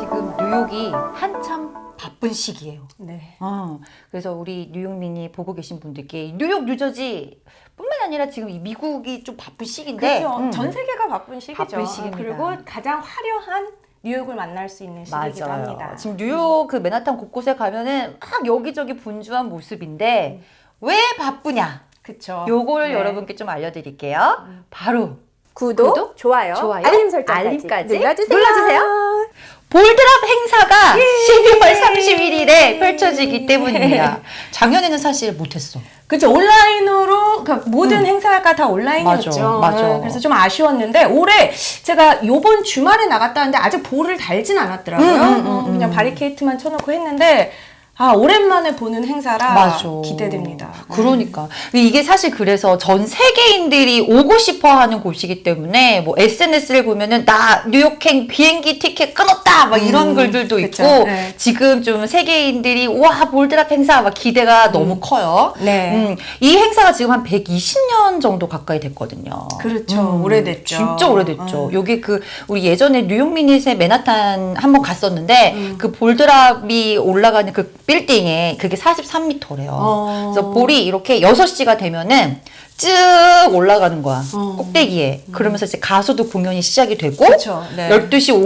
지금 뉴욕이 한참 바쁜 시기예요. 네. 어, 그래서 우리 뉴욕민이 보고 계신 분들께 뉴욕, 뉴저지 뿐만 아니라 지금 이 미국이 좀 바쁜 시기인데 그렇죠. 음, 전 세계가 바쁜 시기죠. 바쁜 시기입니다. 그리고 가장 화려한 뉴욕을 만날 수 있는 시기이기도 맞아요. 합니다. 지금 뉴욕 그 맨하탄 곳곳에 가면은 막 여기저기 분주한 모습인데 왜 바쁘냐? 그렇죠. 요거를 네. 여러분께 좀 알려드릴게요. 바로 구독, 구독, 좋아요, 좋아요, 알림 설정까지 알림까지 눌러주세요. 눌러주세요. 볼드랍 행사가 12월 31일에 펼쳐지기 때문입니다. 작년에는 사실 못했어. 그렇죠. 온라인으로 그러니까 모든 행사가 다 온라인이었죠. 맞아, 맞아. 네, 그래서 좀 아쉬웠는데 올해 제가 요번 주말에 나갔다 왔는데 아직 볼을 달진 않았더라고요. 음, 음, 음, 어, 그냥 음. 바리케이트만 쳐놓고 했는데 아 오랜만에 보는 행사라 맞아. 기대됩니다. 그러니까 이게 사실 그래서 전 세계인들이 오고 싶어하는 곳이기 때문에 뭐 SNS를 보면은 나 뉴욕행 비행기 티켓 끊었다 막 이런 음, 글들도 그쵸. 있고 네. 지금 좀 세계인들이 와 볼드랍 행사 막 기대가 너무 커요. 네. 음, 이 행사가 지금 한 120년 정도 가까이 됐거든요. 그렇죠. 오래됐죠. 진짜 오래됐죠. 어. 여기 그 우리 예전에 뉴욕 미닛의 맨하탄 한번 갔었는데 음. 그 볼드랍이 올라가는 그 빌딩에 그게 43m래요. 어. 그래서 볼이 이렇게 6시가 되면은 쭉 올라가는 거야. 어. 꼭대기에. 그러면서 이제 가수도 공연이 시작이 되고 그렇죠. 네. 12시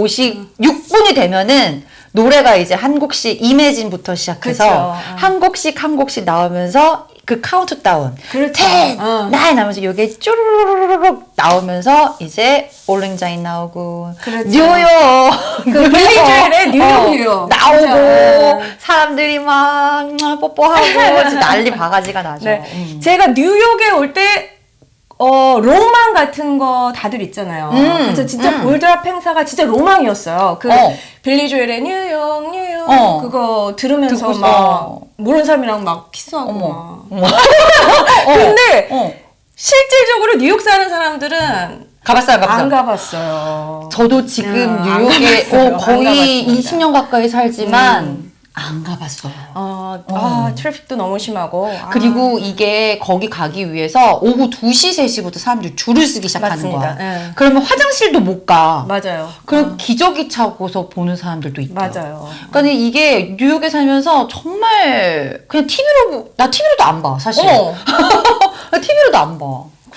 56분이 되면은 노래가 이제 한 곡씩 Imagine부터 시작해서 그쵸. 어. 한 곡씩 한 곡씩 나오면서 그 카운트다운 그렇죠. 10, 어. 9 나오면서 이게 쭈르르륵 나오면서 이제 Auld Lang Syne 나오고 그렇죠. 뉴욕 그 빌리 조엘의 뉴욕, 어, 뉴욕. 나오고 진짜. 사람들이 막 음, 뽀뽀하고 난리 바가지가 나죠. 네. 음. 제가 뉴욕에 올때 어, 로망 같은 거 다들 있잖아요. 음, 그래서 진짜 음. 볼드랍 행사가 진짜 로망이었어요. 그 어. 빌리 조엘의 뉴욕, 뉴욕 어. 그거 들으면서. 막 모르는 사람이랑 막 키스하고 어머. 막. 어머. 근데 어. 실질적으로 뉴욕 사는 사람들은 가봤어요, 가봤어요. 안 가봤어요. 저도 지금 음, 안 뉴욕에. 어, 안 거의 가봤습니다. 20년 가까이 살지만 음. 안 가봤어요. 어, 아, 트래픽도 너무 심하고. 아, 그리고 이게 거기 가기 위해서 오후 2시, 3시부터 사람들이 줄을 쓰기 시작하는 맞습니다. 거야. 예. 그러면 화장실도 못 가. 맞아요. 그럼 기저귀 차고서 보는 사람들도 있고. 맞아요. 그러니까 이게 뉴욕에 살면서 정말 그냥 TV로 나 TV로도 안 봐, 사실. 나 TV로도 안 봐.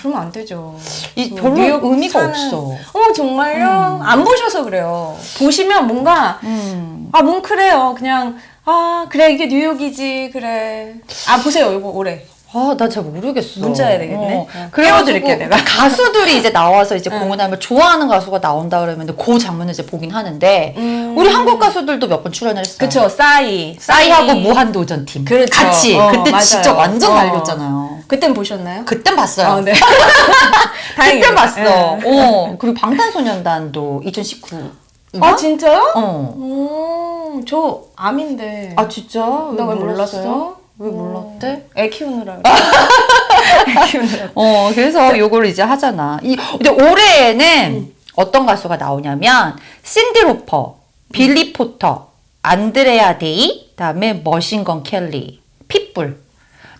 그러면 안 되죠. 이그 별로 뉴욕 의미가 사는- 없어. 어 정말요? 안 보셔서 그래요. 보시면 뭔가 음. 아 뭉클해요. 그냥 아 그래 이게 뉴욕이지 그래. 아 보세요 이거 올해. 아, 나 잘 모르겠어. 문자 해야 되겠네. 어. 어, 그래가지고 내가. 가수들이 이제 나와서 이제 응. 공연하면 좋아하는 가수가 나온다 그러면 그 장면을 이제 보긴 하는데 음. 우리 한국 가수들도 몇 번 출연을 했어요. 그쵸 싸이 싸이하고 무한도전 팀. 그렇죠. 같이. 어, 그때 맞아요. 진짜 완전 어. 날렸잖아요. 그땐 보셨나요? 그땐 봤어요. 어, 네. 그때 다행이다. 봤어. 예. 어. 그리고 방탄소년단도 2019. 아 진짜요? 어. 오, 저 아미인데. 아 진짜? 나왜 몰랐어? 몰랐어요? 왜 몰랐대? 애 키우느라. 그래. 애 키우느라. 어, 그래서 요거를 이제 하잖아. 이, 근데 올해에는 어떤 가수가 나오냐면, 신디 로퍼, 빌리 포터, 안드레아 데이, 그다음에 머신건 켈리, 핏불.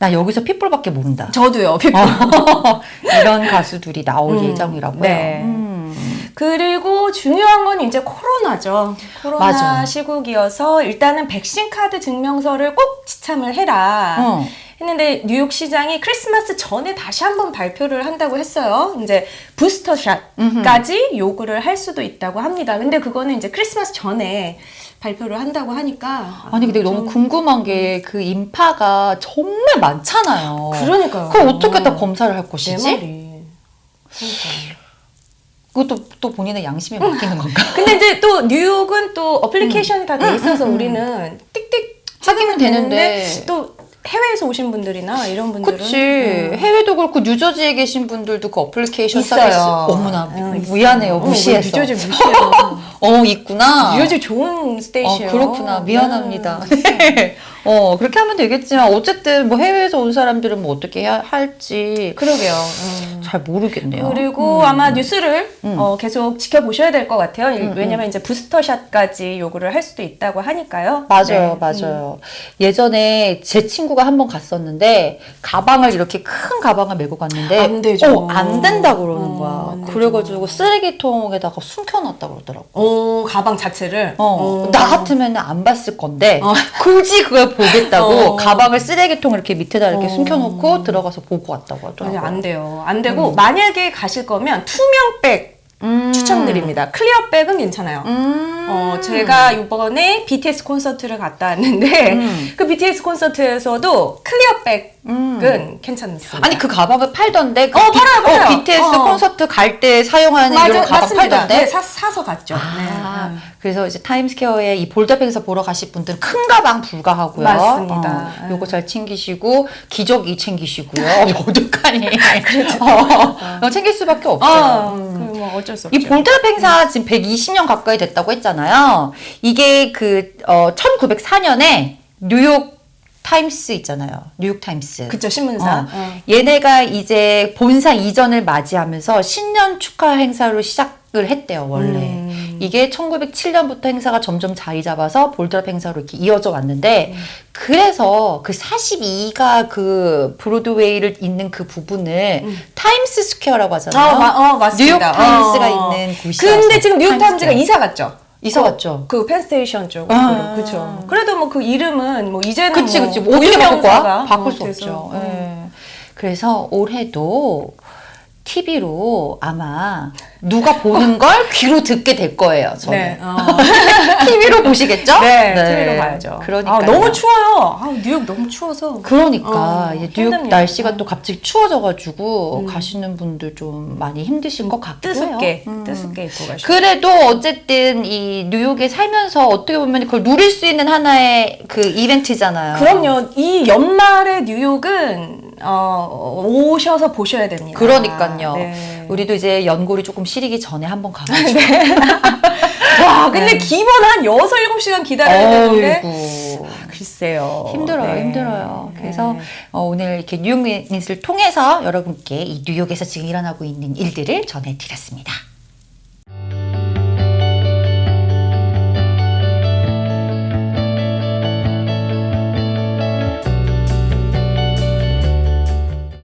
나 여기서 핏불밖에 모른다. 저도요. 피부. 이런 가수들이 나올 음, 예정이라고요. 네. 음. 그리고 중요한 건 이제 코로나죠. 코로나 맞아. 시국이어서 일단은 백신 카드 증명서를 꼭 지참을 해라. 어. 했는데 뉴욕 시장이 크리스마스 전에 다시 한번 발표를 한다고 했어요. 이제 부스터샷까지 요구를 할 수도 있다고 합니다. 근데 그거는 이제 크리스마스 전에 발표를 한다고 하니까 아니 근데 너무 좀- 궁금한 게 그 인파가 정말 많잖아요. 그러니까요. 그걸 어떻게 다 검사를 할내 것이지? 그것도 또 본인의 양심에 맡기는 건가? 근데 이제 또 뉴욕은 또 application이 다돼 음, 있어서 음, 음. 우리는 띡띡 확인은 되는데. 또 해외에서 오신 분들이나 이런 분들은 그치. 음. 해외도 그렇고 뉴저지에 계신 분들도 그 어플리케이션 있어요. 서비스 어머나 응, 있어요. 미안해요 어, 무시해서. 왜 뉴저지 무시해요. 어, 있구나. 뉴저지 좋은 스테이시예요. 어, 그렇구나. 미안합니다. 네. 어, 그렇게 하면 되겠지만, 어쨌든 뭐 해외에서 온 사람들은 뭐 어떻게 해야 할지 그러게요. 음. 잘 모르겠네요. 그리고 음. 아마 뉴스를 음. 어, 계속 지켜보셔야 될 것 같아요. 음, 왜냐면 이제 부스터샷까지 요구를 할 수도 있다고 하니까요. 맞아요, 네. 음. 맞아요. 예전에 제 친구가 한 번 갔었는데 가방을 이렇게 큰 가방을 메고 갔는데 안 되죠. 어, 안 된다 그러는 어, 거야. 그래가지고 쓰레기통에다가 숨겨놨다 그러더라고. 오, 가방 자체를. 어, 어. 나 같으면 안 봤을 건데 어. 굳이 그걸 보겠다고 어. 가방을 쓰레기통 이렇게 밑에다 이렇게 어. 숨겨놓고 들어가서 보고 왔다고 하더라고. 아니, 안 돼요. 안 되고 만약에 가실 거면 투명백 음. 추천드립니다. clear bag은 괜찮아요. 음. 어, 제가 이번에 BTS 콘서트를 갔다 왔는데 음. 그 BTS 콘서트에서도 clear bag은 음. 괜찮습니다. 아니 그 가방을 팔던데 그 어, 팔아요, 팔아요. 어, BTS 어. 콘서트 갈 때 사용하는 맞아, 이런 가방 맞습니다. 팔던데 네, 사, 사서 갔죠. 아, 네. 그래서 이제 타임스퀘어에 이 행사 보러 가실 분들은 큰 가방 불가하고요. 맞습니다. 어, 요거 잘 챙기시고 기저귀 챙기시고요. 어떡하니? 어, 어, 챙길 수밖에 없어요. 아, 음. 그뭐 어쩔 수 없죠. 이 ball drop 행사 지금 120년 가까이 됐다고 했잖아요. 이게 그 어, 1904년에 뉴욕 타임스 있잖아요. 뉴욕 타임스. 그쵸 신문사. 어. 어. 얘네가 이제 본사 이전을 맞이하면서 신년 축하 행사로 시작을 했대요, 원래. 음. 이게 1907년부터 행사가 점점 자리 잡아서 ball drop 행사로 이렇게 이어져 왔는데, 음. 그래서 그 42가 그 브로드웨이를 잇는 그 부분을 타임스 스퀘어라고 하잖아요. 어, 마, 어, 맞습니다. 뉴욕 타임스가 어. 있는 곳이라서. 근데 지금 뉴욕 타임스 타임즈가 스퀘어. 이사 갔죠. 이사 갔죠. 그 Penn Station 쪽으로. 아. 그렇죠. 그래도 뭐 그 이름은 뭐 이제는 그치, 뭐 그치. 뭐 어떻게 바꿀 거야? 바꿀 어, 수 돼서. 없죠. 음. 예. 그래서 올해도 TV로 아마 누가 보는 걸 귀로 듣게 될 거예요. 저는. 네. 어. TV로 보시겠죠? 네, TV로 봐야죠. 그러니까 아, 너무 추워요. 아, 뉴욕 너무 추워서. 그러니까 어, 뉴욕 힘듭니다. 날씨가 어. 또 갑자기 추워져가지고 음. 가시는 분들 좀 많이 힘드실 것 같기도 뜨습게. 음. 뜨습게 입고 가시죠. 그래도 어쨌든 이 뉴욕에 살면서 어떻게 보면 그걸 누릴 수 있는 하나의 그 이벤트잖아요. 그럼요. 이 연말에 뉴욕은 어, 오셔서 보셔야 됩니다. 그러니까요. 네. 우리도 이제 연골이 조금 시리기 전에 한번 가가지고. 와, 근데 기본 한 6, 7시간 기다려야 되는데. 글쎄요. 힘들어요, 네. 힘들어요. 그래서 네. 어, 오늘 이렇게 뉴욕 뉴스를 통해서 여러분께 이 뉴욕에서 지금 일어나고 있는 일들을 전해드렸습니다.